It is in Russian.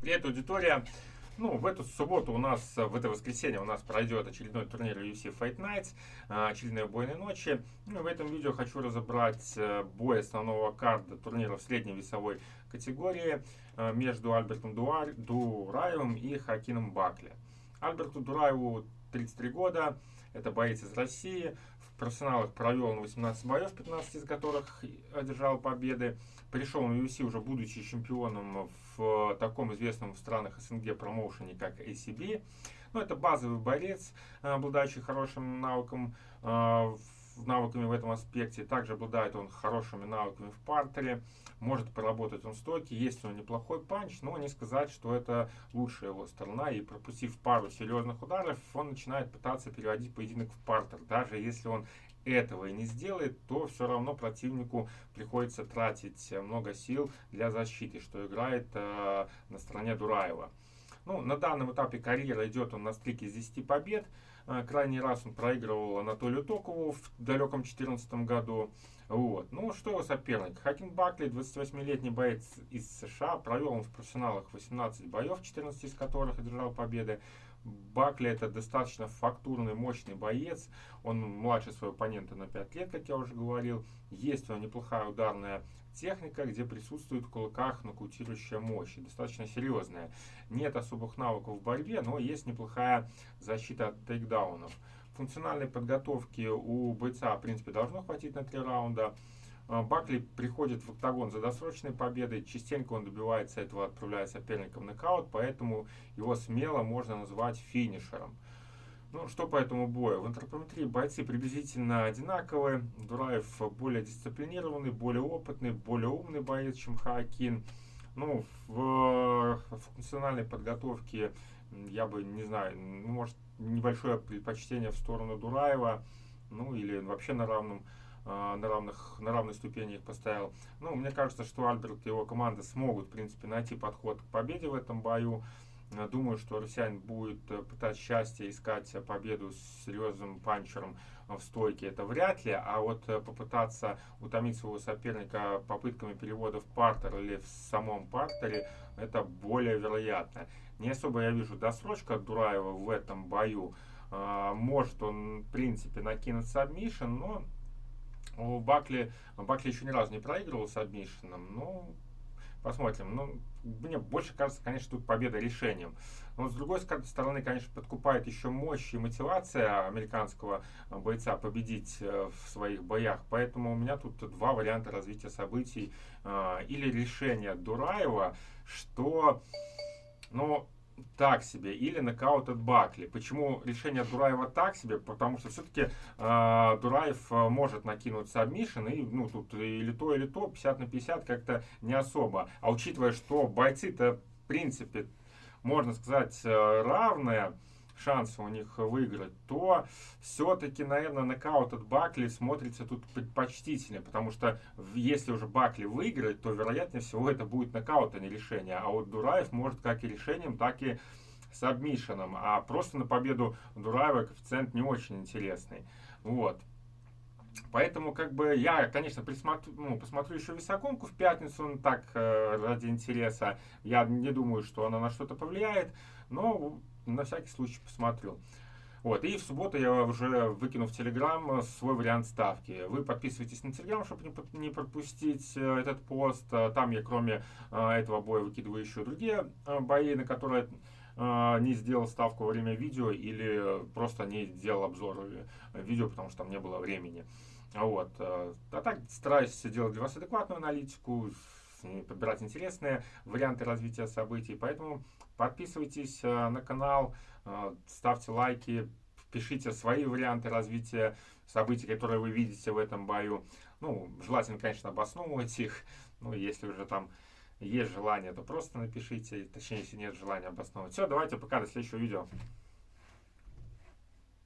Привет, аудитория! Ну, в эту субботу у нас, в это воскресенье у нас пройдет очередной турнир UFC Fight Nights, а, очередные бойные ночи. Ну, в этом видео хочу разобрать э, бой основного карда турнира в средней весовой категории э, между Альбертом Дураевым и Хакином Бакли. Альберту Дураеву 33 года, это боец из России, профессионалах провел он 18 боев, 15 из которых одержал победы. Пришел на UFC уже будучи чемпионом в таком известном в странах СНГ промоушене, как ACB. Ну, это базовый борец, обладающий хорошим навыком э, навыками в этом аспекте. Также обладает он хорошими навыками в партере. Может поработать он стойки. Есть он неплохой панч, но не сказать, что это лучшая его сторона. И пропустив пару серьезных ударов, он начинает пытаться переводить поединок в партер. Даже если он этого и не сделает, то все равно противнику приходится тратить много сил для защиты, что играет э, на стороне Дураева. Ну, на данном этапе карьеры идет он на стрике из 10 побед. А, крайний раз он проигрывал Анатолию Токову в далеком 2014 году. Вот. Ну, что его соперник? Хакин Бакли, 28-летний боец из США. Провел он в профессионалах 18 боев, 14 из которых одержал победы. Бакли это достаточно фактурный, мощный боец. Он младше своего оппонента на 5 лет, как я уже говорил. Есть у него неплохая ударная техника, где присутствует в кулаках нокаутирующая мощь, достаточно серьезная. Нет особых навыков в борьбе, но есть неплохая защита от тейкдаунов. Функциональной подготовки у бойца, в принципе, должно хватить на три раунда. А, Бакли приходит в октагон за досрочной победой, частенько он добивается этого, отправляя соперника в нокаут, поэтому его смело можно назвать финишером. Ну, что по этому бою? В антропометрии бойцы приблизительно одинаковые. Дураев более дисциплинированный, более опытный, более умный боец, чем Хаакин. Ну, в функциональной подготовке я бы, не знаю, ну, может, небольшое предпочтение в сторону Дураева, ну, или вообще на равном а, на, равных, на равной ступени их поставил. Ну, мне кажется, что Альберт и его команда смогут, в принципе, найти подход к победе в этом бою. Думаю, что россиянин будет э, пытаться счастье, искать победу с серьезным панчером в стойке. Это вряд ли, а вот э, попытаться утомить своего соперника попытками перевода в партер или в самом партере, это более вероятно. Не особо я вижу досрочка Дураева в этом бою. Может он, в принципе, накинуть submission, но у Бакли, Бакли еще ни разу не проигрывал с submission ом, но Посмотрим. Ну, мне больше кажется, конечно, тут победа решением. Но с другой стороны, конечно, подкупает еще мощь и мотивация американского бойца победить э, в своих боях. Поэтому у меня тут два варианта развития событий. Э, или решение Дураева, что, ну, так себе, или нокаут от Бакли. Почему решение Дураева так себе? Потому что все-таки э, Дураев э, может накинуть сабмишин, и ну тут или то, или то, 50 на 50 как-то не особо. А учитывая, что бойцы-то в принципе, можно сказать, э, равные, шансы у них выиграть, то все-таки, наверное, нокаут от Бакли смотрится тут предпочтительнее, потому что если уже Бакли выиграет, то вероятнее всего это будет нокаут, а не решение. А вот Дураев может как и решением, так и с обмишином. А просто на победу Дураева коэффициент не очень интересный. Вот. Поэтому, как бы, я, конечно, присмотрю, ну, посмотрю еще весогонку в пятницу, ну, так, э, ради интереса. Я не думаю, что она на что-то повлияет, но на всякий случай посмотрю. Вот, и в субботу я уже выкину в Телеграм свой вариант ставки. Вы подписывайтесь на Телеграм, чтобы не пропустить э, этот пост. Э, там я, кроме э, этого боя, выкидываю еще другие бои, на которые не сделал ставку во время видео или просто не сделал обзор видео, потому что там не было времени. Вот. А так стараюсь делать для вас адекватную аналитику, подбирать интересные варианты развития событий. Поэтому подписывайтесь э, на канал, э, ставьте лайки, пишите свои варианты развития событий, которые вы видите в этом бою. Ну, желательно, конечно, обосновывать их. Ну, если уже там есть желание, то просто напишите. Точнее, если нет желания обосновывать. Все, давайте пока, до следующего видео.